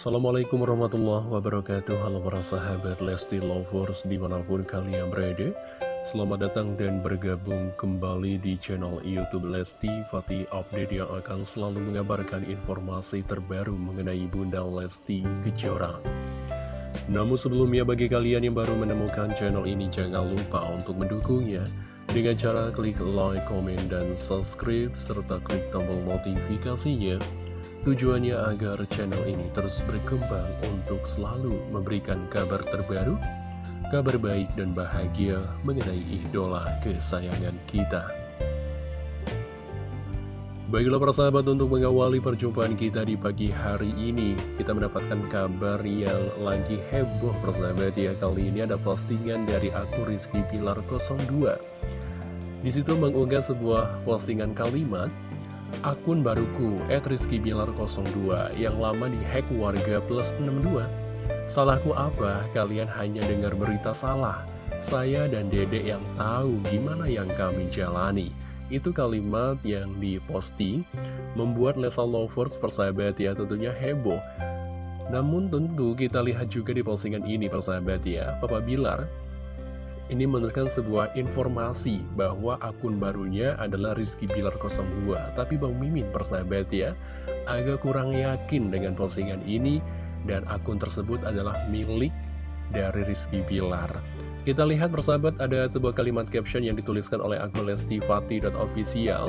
Assalamualaikum warahmatullahi wabarakatuh. Halo para sahabat Lesti Lovers di mana pun kalian berada. Selamat datang dan bergabung kembali di channel Youtube Lesti Fatih Update yang akan selalu mengabarkan informasi terbaru mengenai Bunda Lesti Kejora. Namun sebelumnya bagi kalian yang baru menemukan channel ini jangan lupa untuk mendukungnya. Dengan cara klik like, comment, dan subscribe serta klik tombol notifikasinya Tujuannya agar channel ini terus berkembang untuk selalu memberikan kabar terbaru, kabar baik dan bahagia mengenai idola kesayangan kita. Baiklah para sahabat untuk mengawali perjumpaan kita di pagi hari ini Kita mendapatkan kabar yang lagi heboh persahabat ya Kali ini ada postingan dari akun Rizky Pilar 02 Di situ mengunggah sebuah postingan kalimat akun baruku @rizkybilar02 yang lama dihack warga plus 62. Salahku apa? Kalian hanya dengar berita salah. Saya dan Dede yang tahu gimana yang kami jalani. Itu kalimat yang diposting membuat Lesa Lovers persahabat ya tentunya heboh. Namun tentu kita lihat juga di postingan ini persahabat ya, Papa Bilar ini menuliskan sebuah informasi bahwa akun barunya adalah Rizky Bilar 02 Tapi Bang Mimin persahabat ya Agak kurang yakin dengan postingan ini Dan akun tersebut adalah milik dari Rizky Bilar. Kita lihat persahabat ada sebuah kalimat caption yang dituliskan oleh akun lestifati.official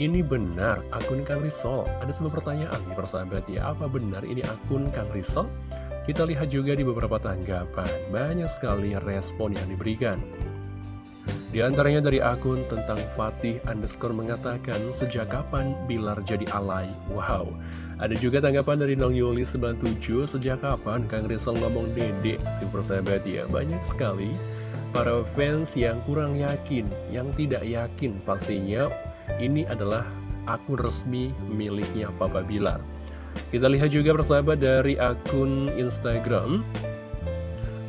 Ini benar akun Kang Risol. Ada sebuah pertanyaan nih persahabat ya. Apa benar ini akun Kang Risol? Kita lihat juga di beberapa tanggapan, banyak sekali respon yang diberikan. Di antaranya dari akun tentang Fatih underscore mengatakan sejak kapan Bilar jadi alay? Wow. Ada juga tanggapan dari Nong Yuli 97 sejak kapan Kang Rizal ngomong dede? Tim persahabat ya banyak sekali para fans yang kurang yakin, yang tidak yakin pastinya ini adalah akun resmi miliknya Papa Bilar. Kita lihat juga persahabat dari akun Instagram.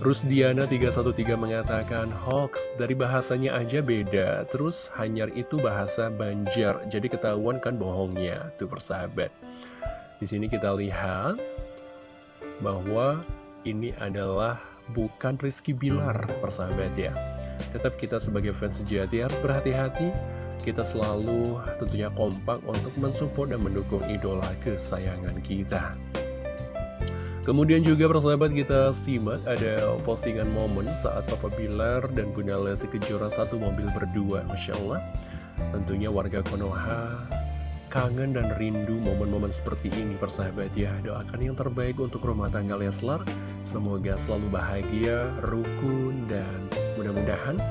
Rusdiana313 mengatakan hoax dari bahasanya aja beda. Terus hanyar itu bahasa Banjar Jadi ketahuan kan bohongnya. Tuh persahabat. Di sini kita lihat bahwa ini adalah bukan Rizky Bilar persahabat ya. Tetap kita sebagai fans sejati harus berhati-hati kita selalu tentunya kompak untuk mensupport dan mendukung idola kesayangan kita. Kemudian juga persahabat kita simak ada postingan momen saat Papa Bilar dan Bunda Lesti Kejora satu mobil berdua. Masya Allah, tentunya warga Konoha kangen dan rindu momen-momen seperti ini persahabat ya. Doakan yang terbaik untuk rumah tangga Leslar. Semoga selalu bahagia, rukun, dan mudah-mudahan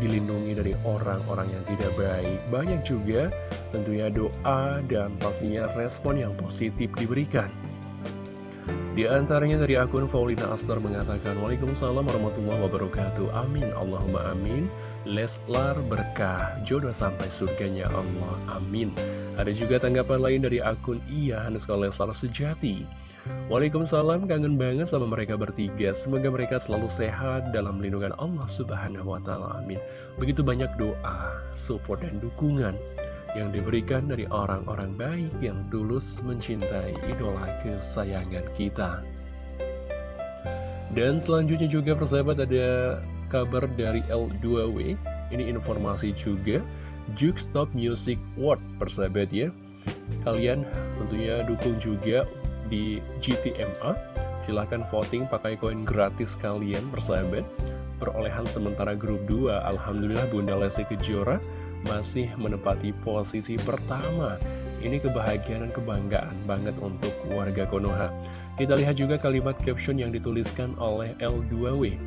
dilindungi dari orang-orang yang tidak baik. Banyak juga tentunya doa dan pastinya respon yang positif diberikan. Di antaranya dari akun Paulina Astor mengatakan Waalaikumsalam warahmatullahi wabarakatuh Amin Allahumma amin Leslar berkah Jodoh sampai surganya Allah Amin Ada juga tanggapan lain dari akun Iya Hanuskal Leslar Sejati Waalaikumsalam, kangen banget sama mereka bertiga. Semoga mereka selalu sehat dalam lindungan Allah Subhanahu wa Ta'ala. Amin. Begitu banyak doa, support, dan dukungan yang diberikan dari orang-orang baik yang tulus mencintai idola kesayangan kita. Dan selanjutnya juga persahabat ada kabar dari L2W. Ini informasi juga. Juke Stop Music World persahabat ya. Kalian tentunya dukung juga di GTMA Silahkan voting pakai koin gratis kalian persahabat. Perolehan sementara grup 2 Alhamdulillah Bunda Lesti Kejora masih menempati posisi pertama. Ini kebahagiaan dan kebanggaan banget untuk warga Konoha. Kita lihat juga kalimat caption yang dituliskan oleh L2W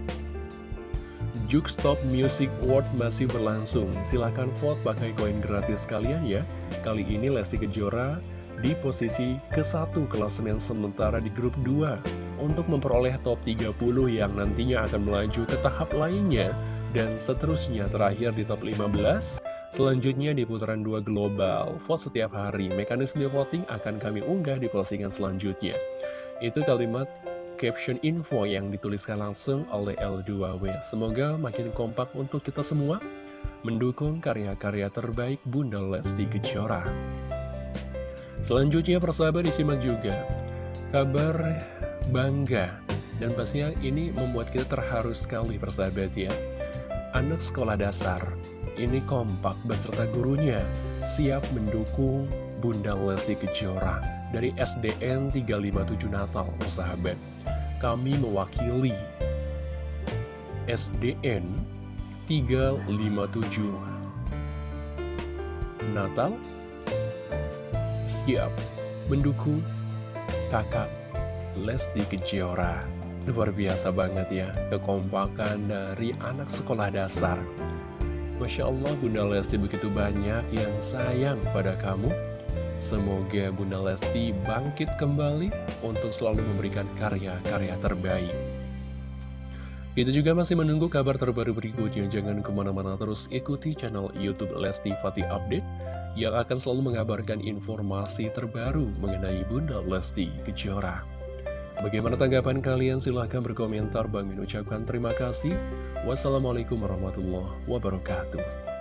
Stop Music World masih berlangsung. Silahkan vote pakai koin gratis kalian ya. Kali ini Lesti Kejora di posisi ke-1 klasemen sementara di grup 2 untuk memperoleh top 30 yang nantinya akan melaju ke tahap lainnya dan seterusnya terakhir di top 15 Selanjutnya di putaran 2 global, vote setiap hari. Mekanisme voting akan kami unggah di postingan selanjutnya. Itu kalimat caption info yang dituliskan langsung oleh L2W. Semoga makin kompak untuk kita semua mendukung karya-karya terbaik Bunda Lesti Kejora. Selanjutnya persahabat disimak juga. Kabar bangga dan pastinya ini membuat kita terharu sekali persahabat ya. Anak sekolah dasar ini kompak beserta gurunya siap mendukung Bunda Lesti Kejora dari SDN 357 Natal persahabat. Kami mewakili SDN 357 Natal siap. Mendukung kakak Lesti Kejora. Luar biasa banget ya Kekompakan dari anak sekolah dasar. Masya Allah Bunda Lesti begitu banyak yang sayang pada kamu. Semoga Bunda Lesti bangkit kembali Untuk selalu memberikan karya-karya terbaik Kita juga masih menunggu kabar terbaru berikutnya Jangan ke mana-mana terus ikuti channel Youtube Lesti Fatih Update yang akan selalu mengabarkan informasi terbaru mengenai Bunda Lesti Kejora. Bagaimana tanggapan kalian? Silahkan berkomentar. Bang Min ucapkan terima kasih. Wassalamualaikum warahmatullahi wabarakatuh.